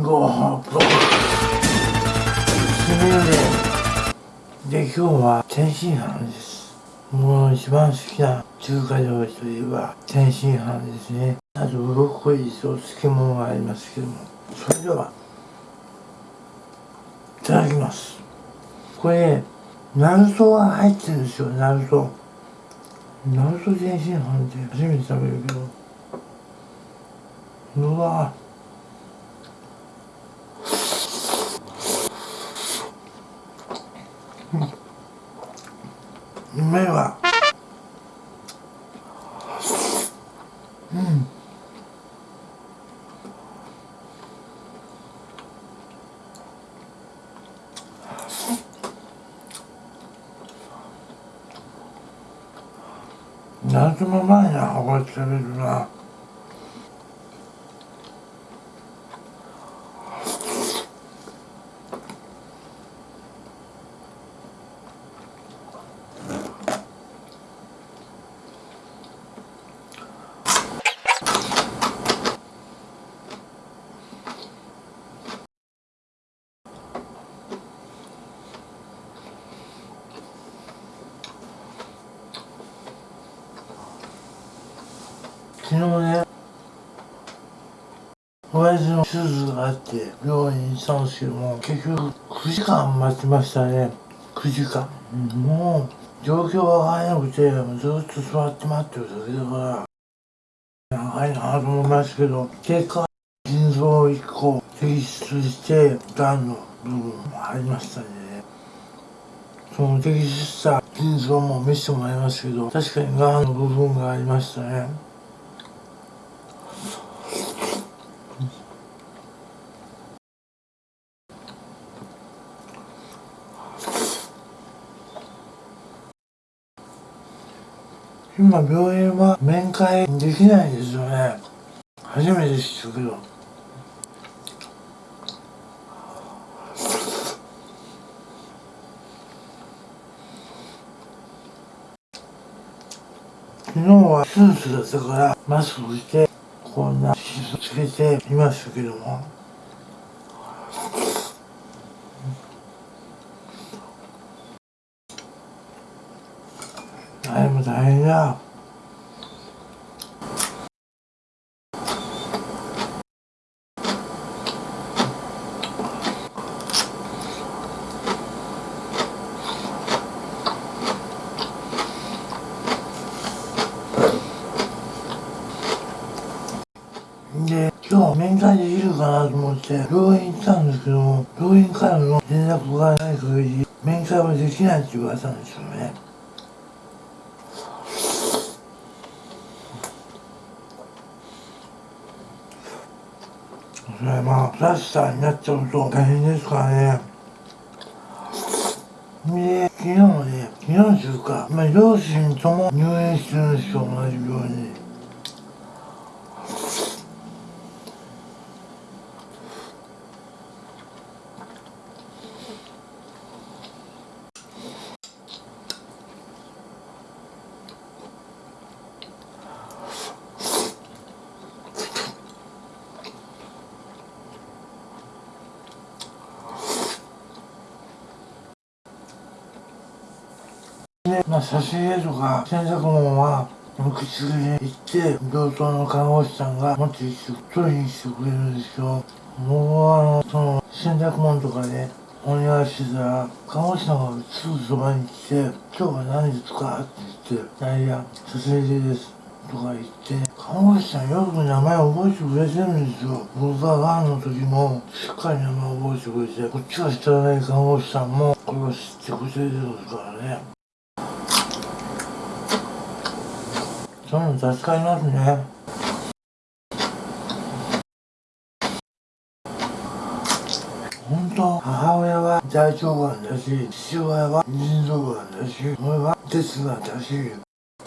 ごはぶ締めでで今日は天津飯です。もう一番好きな中華料理といえば天津飯ですね。あとブロッコリーと漬物がありますけどもそれではいただきます。これナルトが入ってるんですよナルトナルト天津飯って初めて食べるけど。うわうめえわうん。何でも前にこれ食べるな。昨日ね親父の手術があって病院に行ったんですけども結局9時間待ちましたね。9時間。もう状況がわからなくてずっと座って待ってるだけだから長いなと思いますけど結果腎臓を1個摘出してがんの部分もありましたね。その摘出した腎臓も見せてもらいますけど確かにがんの部分がありましたね今病院は面会できないですよね。初めて知ったけど。昨日はスーツだったからマスクしてこんなシーつけていましたけども。れも大変だで今日面会できるかなと思って病院行ったんですけども病院からの連絡がない限り面会はできないって言われたんですよね。それまあプラスターになっちゃうと大変ですからね。で昨日ね昨日というか、まあ、両親とも入院してるんですよ同じ病院に。で、まあ、差し入れとか洗濯物は受付に行って病棟の看護師さんが持ってきて取りに来てくれるんですよもうあのその洗濯物とかねお願いしてたら看護師さんがすぐそばに来て「今日は何ですか?」って言って「いや差し入れです」とか言って看護師さんよく名前覚えてくれてるんですよ僕ががんの時もしっかり名前覚えてくれてこっちが知らない看護師さんもこれを知ってくれてるんですからねそういうの助かりますね。本当母親は大腸がんだし父親は腎臓がんだし俺は鉄がんだし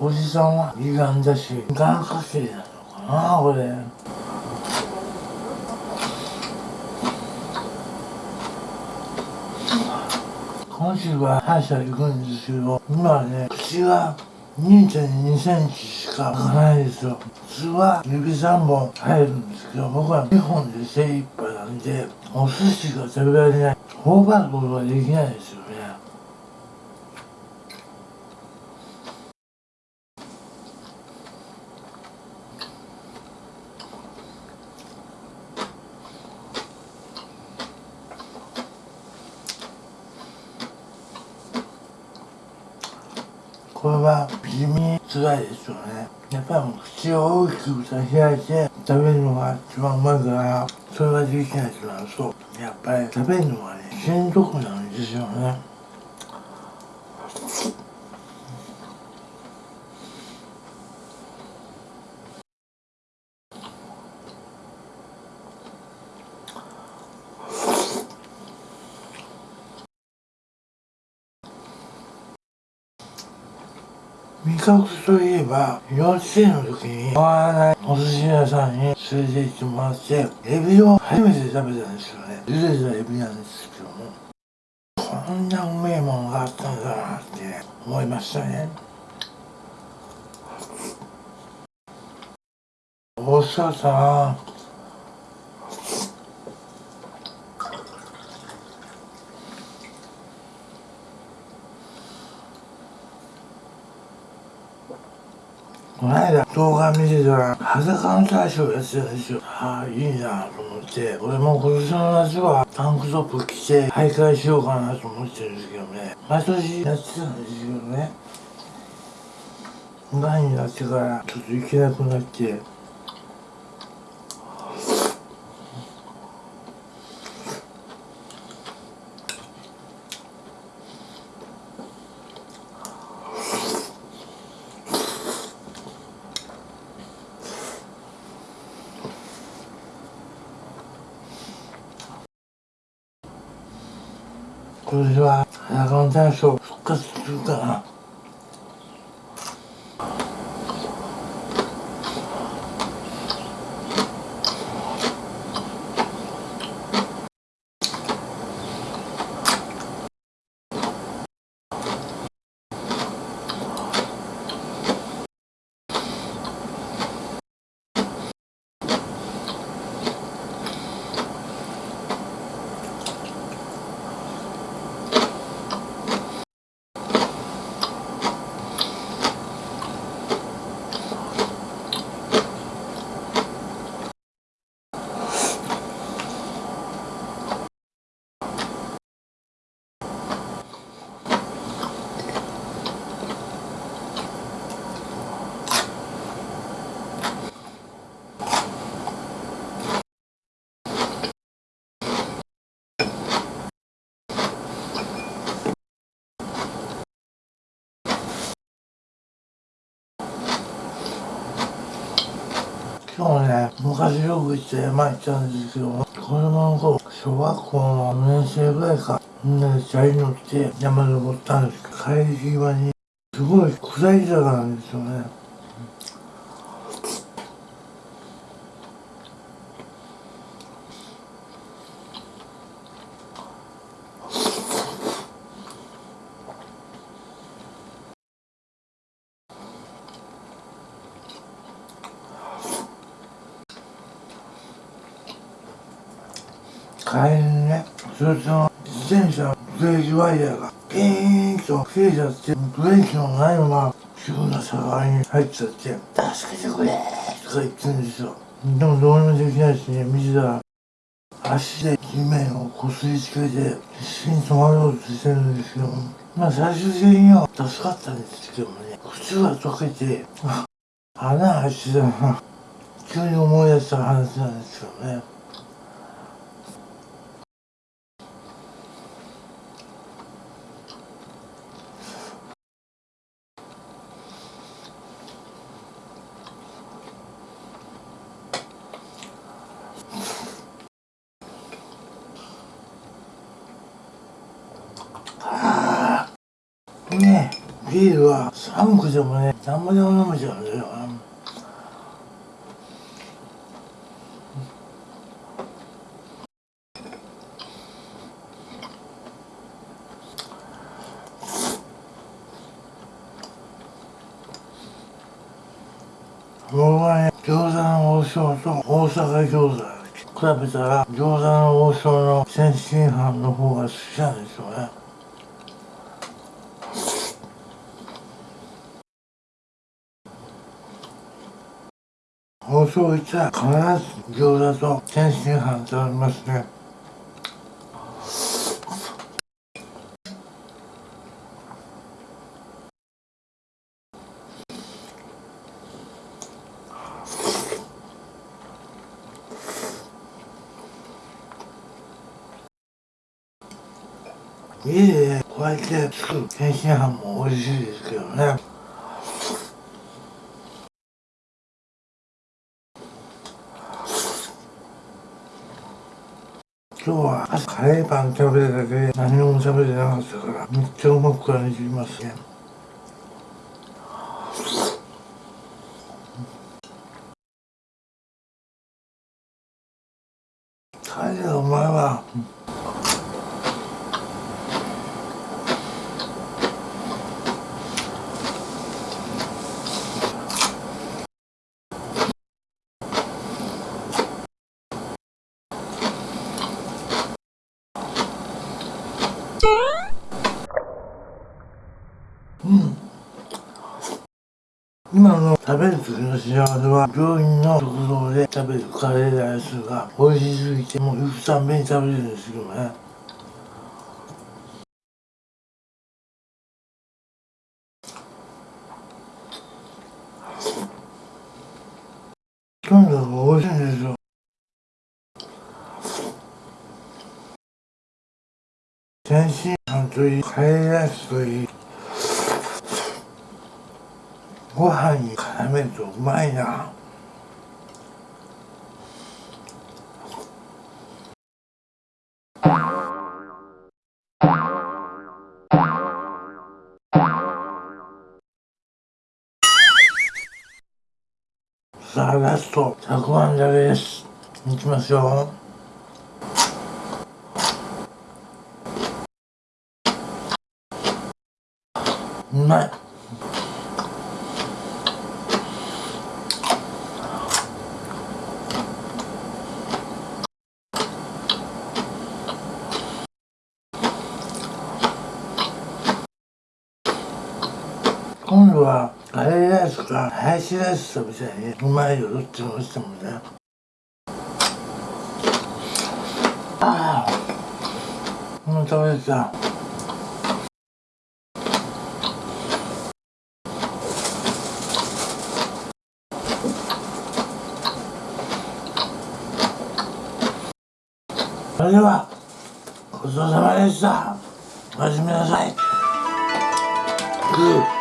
おじさんは胃がんだしがんかけなのかなこれ。今週は歯医者行くんですけど今はね口が2.2センチかもないですよ。普通は指3本入るんですけど僕は2本で精一杯なんでお寿司が食べられない。頬張ることができないですよねこれは地味に辛いですよね。やっぱり口を大きく開いて食べるのが一番うまいからそれができないとなるとやっぱり食べるのがねしんどくなるんですよね。覚といえば幼稚園の時にわらないお寿司屋さんに連れて行ってもらってエビを初めて食べたんですよね。茹でたエビなんですけども。こんなうめえもんがあったんだなって思いましたね。おっさん。この間動画見てたら裸の大将やってたんですよああいいなと思って。俺も今年の夏はタンクトップ着て徘徊しようかなと思ってるんですけどね。毎年やってたんですけどね。がんになってからちょっと行けなくなって。今年は裸の大将復活するかな。今日ね昔よく行って山行ったんですけども子供の頃小学校の4年生ぐらいかみんなでチャリ乗って山登ったんですけど帰り際にすごい下り坂なんですよね。帰りにね。そいつの自転車のブレーキワイヤーがピーンと切れちゃってブレーキのないまま急な坂に入っちゃって「助けてくれ!」とか言ってるんですよ。でもどうにもできないしね見てたら足で地面をこすりつけて必死に止まろうとしてるんですけどまあ最終的には助かったんですけどもね。靴が溶けて穴開いてた。な急に思い出した話なんですよねねビールは寒くてもね何もでも飲めちゃうんだよ。僕はね餃子の王将と大阪餃子比べたら餃子の王将の天津飯の方が好きなんですよね。王将行った必ず餃子と天津飯食べますね。家でこうやって作る天津飯も美味しいですけどね。あカレーパン食べただけで何も食べてなかったからめっちゃうまく感じますね帰れお前は今の食べる時の幸せは病院の食堂で食べるカレーライスが美味しすぎてもう行くたんびに食べるんですよね。とにかく美味しいんですよ。天津飯といいカレーライスといいご飯に絡めるとうまいな。さあラストたくあんだれです。いきますよ。今度はカレーライスか。ハヤシライス食べたいねうまいよどっちもしてもね。ああ。もう食べたそれではごちそうさまでした。おやすみなさい。グー